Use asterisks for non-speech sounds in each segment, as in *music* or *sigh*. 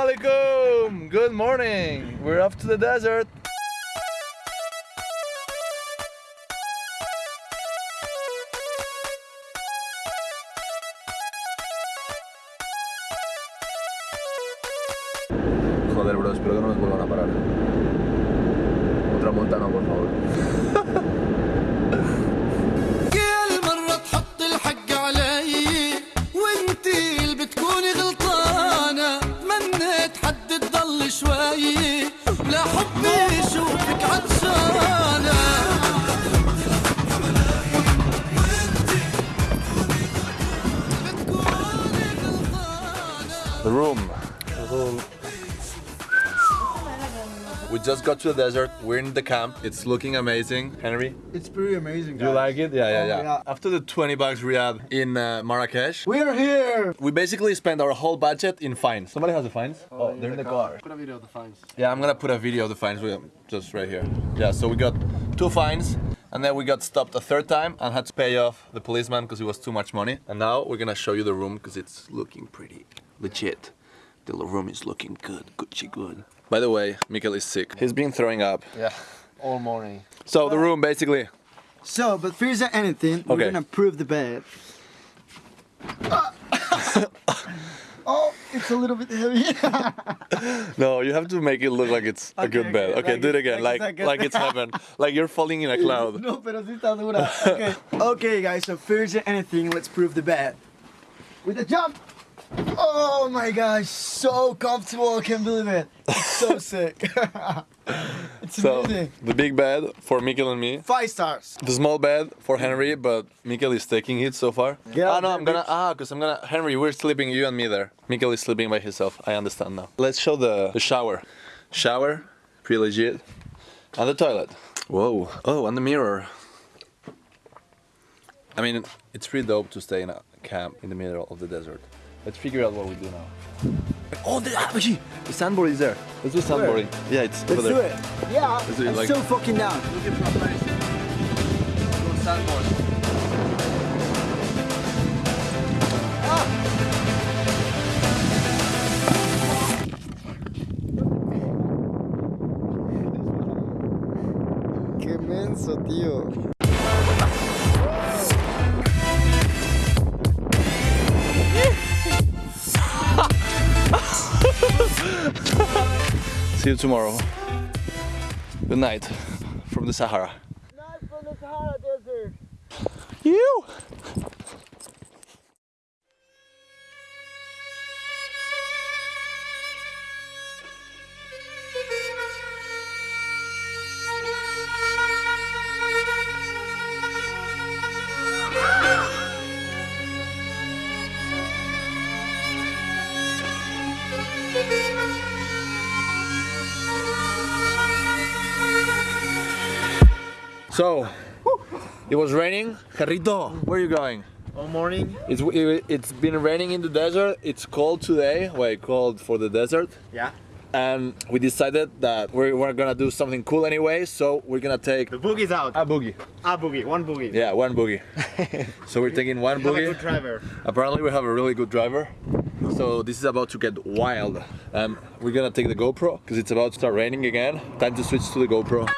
alaikum! Good morning! We're off to the desert. Joder, bro, espero que no nos vuelvan a parar. Otra multa no, por favor. *laughs* لا حبي شوفك عطشانة بتكوني غلطانة The room. We just got to the desert. We're in the camp. It's looking amazing. Henry, It's pretty amazing. do you like it? Yeah, yeah, Oh, yeah. yeah. After the 20 bucks Riyadh in uh, Marrakesh, We are here. we basically spent our whole budget in fines. Somebody has the fines? Oh, they're in the car. Put a video of the fines. Yeah, I'm gonna put a video of the fines we- just right here. Yeah, so we got two fines, and then we got stopped a third time and had to pay off the policeman because it was too much money. And now we're gonna show you the room because it's looking pretty legit. The room is looking good, Gucci good. By the way, Mikkel is sick. He's been throwing up. Yeah. All morning. So the room basically. So, but fears than anything, okay. we're gonna prove the bed. *laughs* oh, it's a little bit heavy. *laughs* No, you have to make it look like it's a good Okay, bed. okay, Okay, like do it again, like like it's like like it's heaven, *laughs* like you're falling in a cloud. no, pero sí está dura. Okay. okay, guys, so fears than anything, let's prove the bed. With a jump. Oh my gosh, so comfortable, I can't believe it. It's so *laughs* sick. *laughs* it's So amazing. the big bed for Mikkel and me. Five stars. The small bed for Henry, but Mikkel is taking it so far. Get ah no, I'm gonna ah, cause I'm gonna Henry, we're sleeping, you and me there. Mikkel is sleeping by himself. I understand now. Let's show the, the shower. Shower, pretty legit. And the toilet. Whoa. Oh, and the mirror. I mean, it's pretty dope to stay in a camp in the middle of the desert. Let's figure out what we do now. Oh, the, ah, the sandboard is there. Let's do sandboarding. Yeah, it's Let's over do there. it. Yeah, Let's do it I'm like- so fucking down. Qué menso, tío. See you tomorrow. Good night from the Sahara. Not from the Sahara Desert. You. So, it was raining. Carrito, where are you going? All morning. It's it, it's been raining in the desert. It's cold today. Wait, cold for the desert. Yeah. And we decided that we're, we're gonna do something cool anyway. So we're gonna take The boogie's out. a boogie. A boogie. One boogie. Yeah, one boogie. *laughs* so we're taking one Have a boogie. good driver. Apparently we have a really good driver. So this is about to get wild. Um, we're gonna take the GoPro because it's about to start raining again. Time to switch to the GoPro.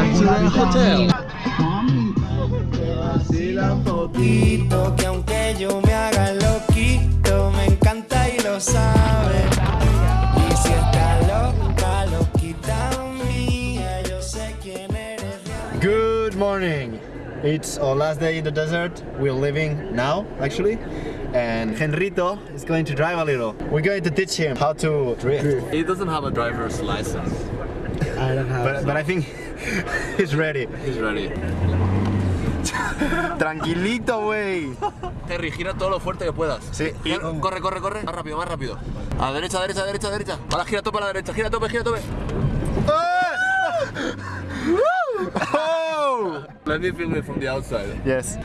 Back to the hotel. poquito que aunque yo me haga loquito me encanta y lo sabe y si está loca loquita mía yo sé quién eres Good morning. It's our last day in the desert. We're leaving now, actually. And Henrito is going to drive a little. We're going to teach him how to drift. He doesn't have a driver's license. I don't have. But, but I think *laughs* he's ready. He's ready. *laughs* Tranquilito, wey. Terry, gira todo lo fuerte que puedas. Sí. y- Corre, corre, corre. Más rápido, más rápido. A la derecha, derecha, derecha, derecha. Ahora gira tope a la derecha. Gira tope, gira tope. *laughs* Oh! Let me film it from the outside. Yes.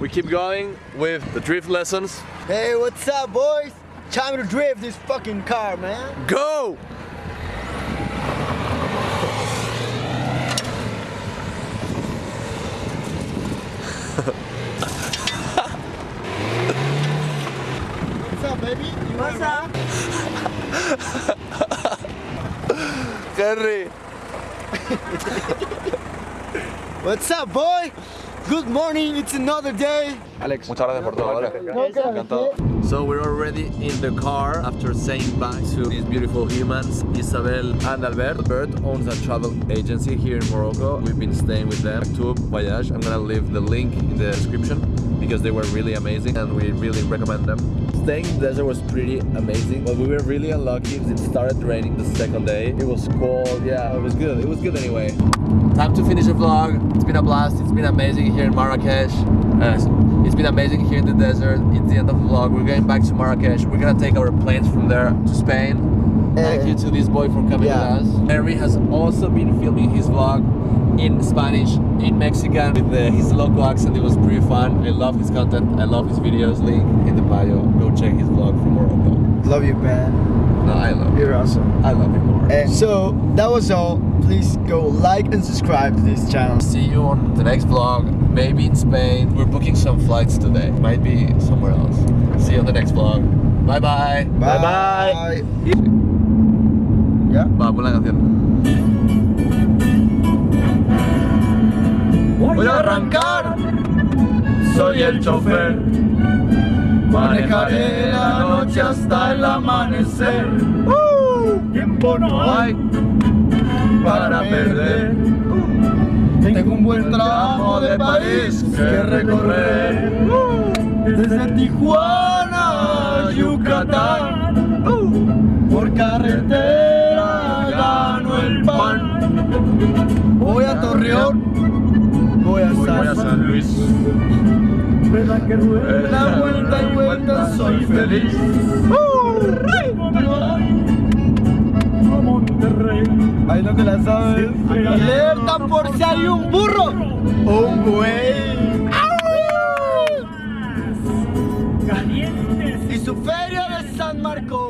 We keep going with the drift lessons. Hey, what's up, boys? Time to drift this fucking car, man. Go! Henry. What's up, boy? Good morning. It's another day. Alex, muchas gracias por todo, ¿vale? Encantado. So we're already in the car after saying bye to these beautiful humans, Isabel and Albert. Albert owns a travel agency here in Morocco. We've been staying with them. Tour Voyage. I'm gonna leave the link in the description because they were really amazing and we really recommend them. Staying in the desert was pretty amazing, but we were really unlucky because it started raining the second day. It was cold, yeah, it was good. It was good anyway. Time to finish the vlog. It's been a blast. It's been amazing here in Marrakesh. Uh, it's been amazing here in the desert. It's the end of the vlog. We're going back to Marrakesh. We're gonna take our planes from there to Spain. Thank you to this boy for coming Yeah. with us. Henry has also been filming his vlog in Spanish, in Mexican, with uh, his local accent. It was pretty fun. I love his content. I love his videos. Link in the bio. Go check his vlog from Morocco. Love you, man. No, I love you. You're awesome. I love you more. And so that was all. Please go like and subscribe to this channel. See you on the next vlog, maybe in Spain. We're booking some flights today. Might be somewhere else. See you on the next vlog. Bye-bye. Bye bye. La canción. Voy a arrancar, soy el chofer. Manejaré la noche hasta el amanecer. Tiempo no hay para perder. Tengo un buen tramo de país que recorrer. Desde Tijuana a Yucatán. Por carretera. Voy a Torreón. Voy a San, Luis. La vuelta y vuelta soy feliz. Ahí no te la sabes. Alerta por si hay un burro o un buey. Y su feria de San Marcos.